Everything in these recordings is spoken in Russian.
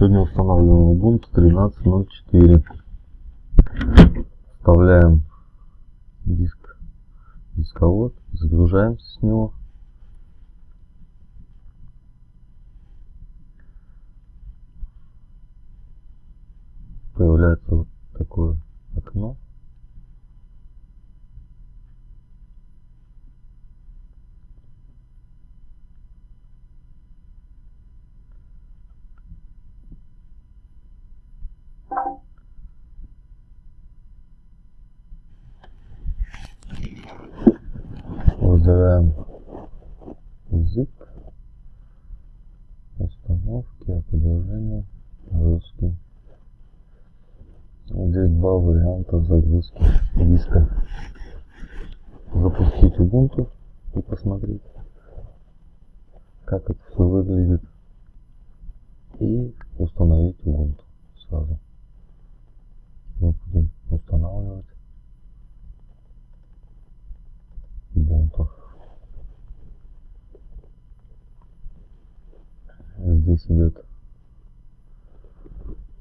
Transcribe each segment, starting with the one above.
Сегодня устанавливаем Ubuntu 13.04. Вставляем диск, дисковод, загружаемся с него. Появляется вот такое окно. Выбираем язык, установки, отображение, русский. Здесь два варианта загрузки диска. Запустить Ubuntu и посмотреть, как это все выглядит. И установить Ubuntu сразу. Мы будем устанавливать Ubuntu. Здесь идет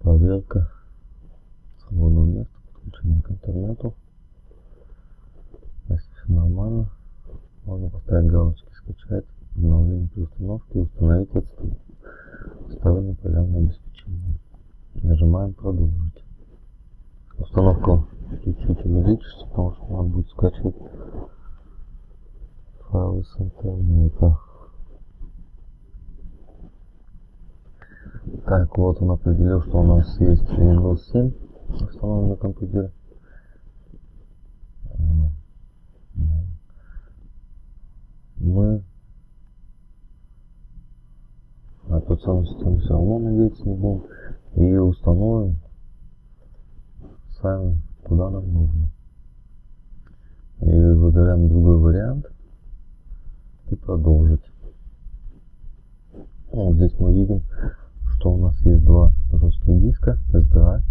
проверка свободного места, подключение к интернету. Если все нормально, можно поставить галочки скачать, обновление при установке, установить стороннее программное обеспечение. Нажимаем продолжить. Установка чуть-чуть увеличится, потому что надо будет скачивать файлы с интернета. Так, вот он определил, что у нас есть Windows 7 установлен на компьютере. Мы операционную систему все равно надеяться не будем. И установим сами, куда нам нужно. И выбираем другой вариант и продолжить. Вот здесь мы видим, что у нас есть два жестких диска SDA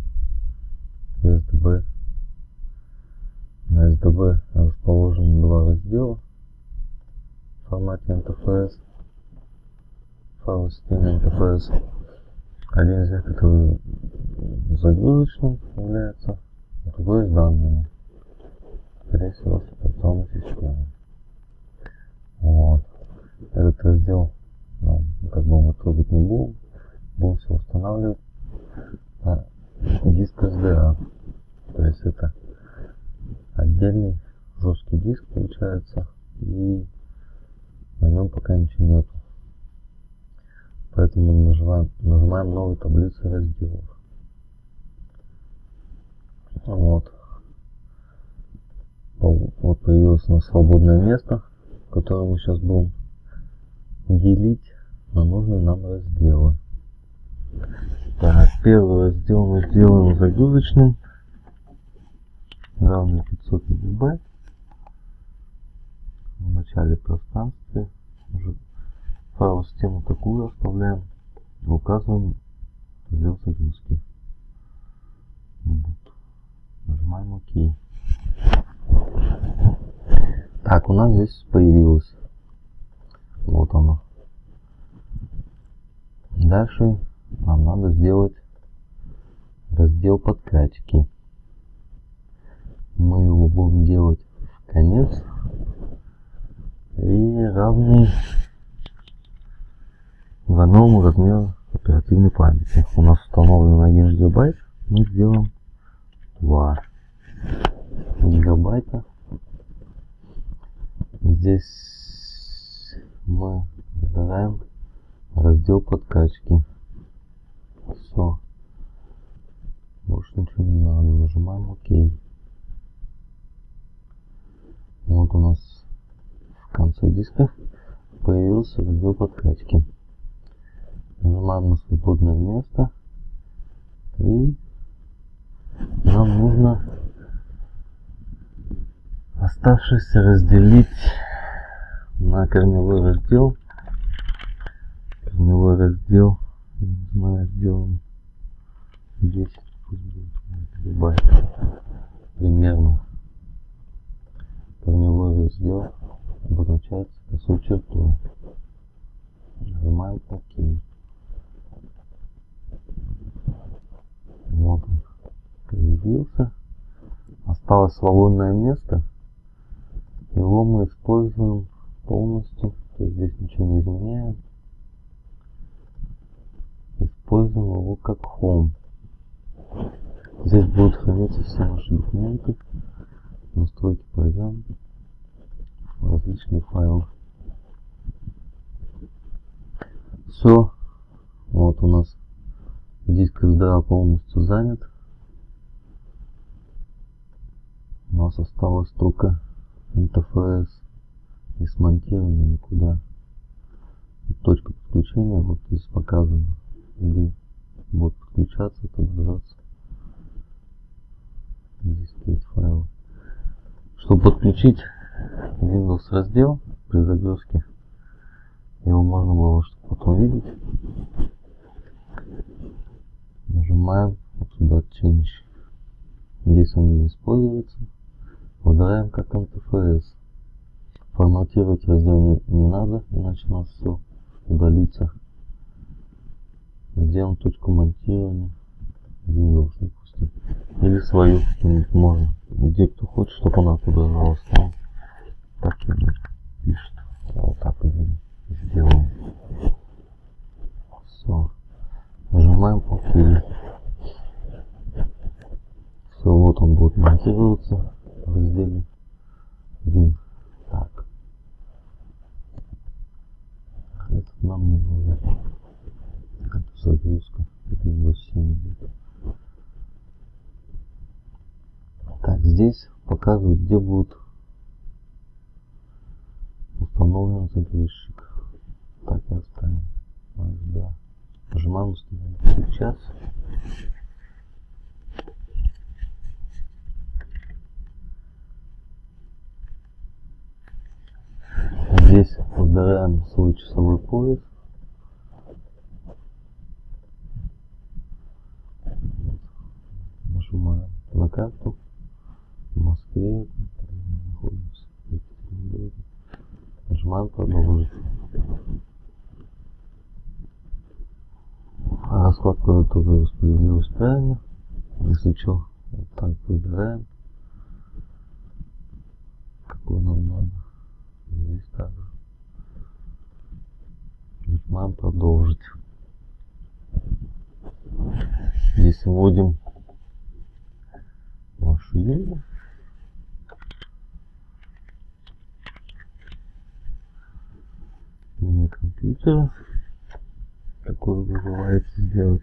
и SDB. На SDB расположены два раздела в формате NTFS, файл системы NTFS. Один из них который загрузочным является, а другой с данными. Скорее всего, с операционной системой. Вот. Этот раздел ну, как бы мы трогать не будем. Будем все устанавливать на диск SDA. То есть это отдельный жесткий диск получается. И на нем пока ничего нету. Поэтому нажимаем, нажимаем новую таблицу разделов. Вот. Вот появилось у нас свободное место, которое мы сейчас будем делить на нужные нам разделы. Так, первый раздел сделаем загрузочным. Равный 500 мегабайт. В начале пространстве уже файл систему такую оставляем. Указываем раздел загрузки. Нажимаем ОК. Так, у нас здесь появилось. Вот оно. Дальше надо сделать раздел подкачки. Мы его будем делать в конец и равный двойному размеру оперативной памяти. У нас установлен 1 гигабайт, мы сделаем 2 гигабайта. Здесь мы выбираем раздел подкачки. Все. Больше ничего не надо. Нажимаем ОК. Вот у нас в конце диска появился раздел подкачки. Нажимаем на свободное место. И нам нужно оставшийся разделить на корневой раздел корневой раздел я не здесь любая примерно корневой раздел обозначается косой чертой. Нажимаем ОК. Вот он появился. Осталось свободное место. Его мы используем Здесь будут храниться все наши документы. Настройки пройдем. Различные файлы. Все. Вот у нас диск SDA полностью занят. У нас осталось только NTFS не смонтировано никуда. Точка подключения вот здесь показано, где будет подключаться, отображаться. Есть файлы. Чтобы подключить Windows раздел при загрузке, его можно было чтобы потом видеть. Нажимаем вот сюда Change. Здесь он не используется. Выбираем как NTFS. Форматировать раздел не, не надо, иначе у нас все удалится. Сделаем точку монтирования Windows. Или свою какую-нибудь можно. Где кто хочет, чтобы она отображалась. Там так пишет. Вот так и сделаем. Все. Нажимаем ОК. Все, вот он будет монтироваться в разделе Win. Так. Этот нам не нужен. Это загрузка. Windows 7 идет. Так, здесь показывают, где будет установлен загрузчик. Так и оставим. Да. Нажимаем установить. Сейчас. Здесь выбираем свой часовой пояс. Нажимаем на карту. В Москве находимся. Нажимаем продолжить. Раскладка клавиатуры распределилась правильно. Если что, вот так выбираем. Какой нам надо. Здесь также. Нажимаем продолжить. Здесь вводим вашу сделать.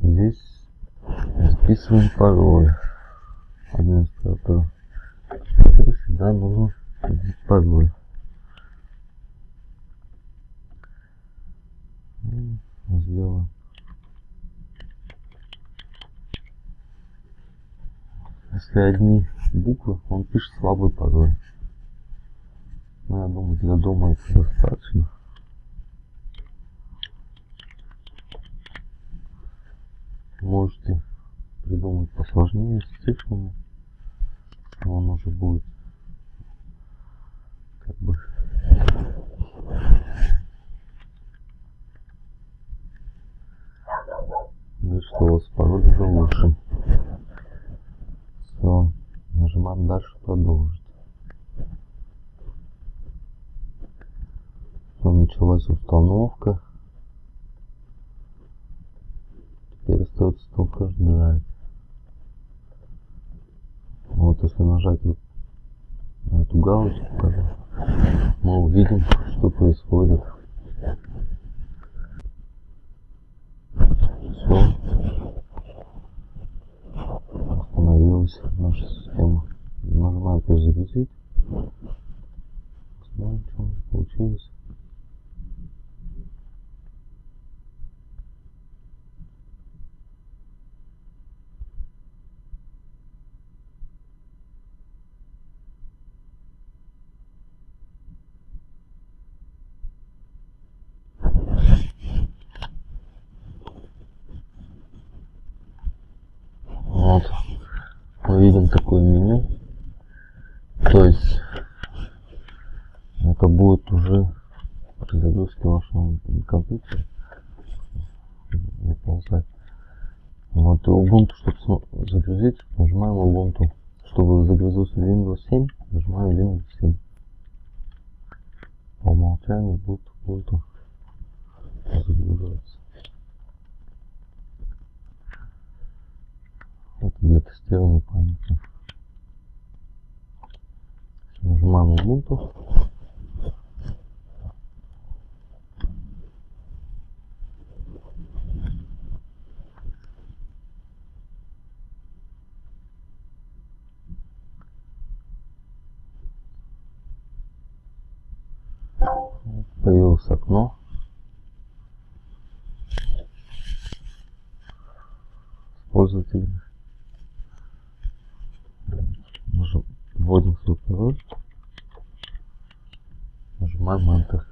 Здесь записываем пароль администратора. Всегда нужно вводить пароль. Ну, сделаем. Если одни буквы, он пишет слабый пароль. Но я думаю, для дома это достаточно. Можете придумать посложнее с цифрами. Он уже будет как бы говорит, что у вас пароль уже лучше. Все. Нажимаем дальше продолжить. Все, началась установка. Теперь остается только ждать. Вот если нажать вот эту галочку, мы увидим, что происходит. Все. Остановилась наша система. Нажимаем перезагрузить. Посмотрим, что получилось. Вот. Мы видим такое меню. То есть это будет уже при загрузке вашего компьютера. Вот и Ubuntu, чтобы загрузить, нажимаем Ubuntu. Чтобы загрузился Windows 7, нажимаем Windows 7. По умолчанию будет Ubuntu загружаться. Это для тестирования памяти. Нажимаем Ubuntu. появилось окно. с пользователями. Вводим свой пароль. Нажимаем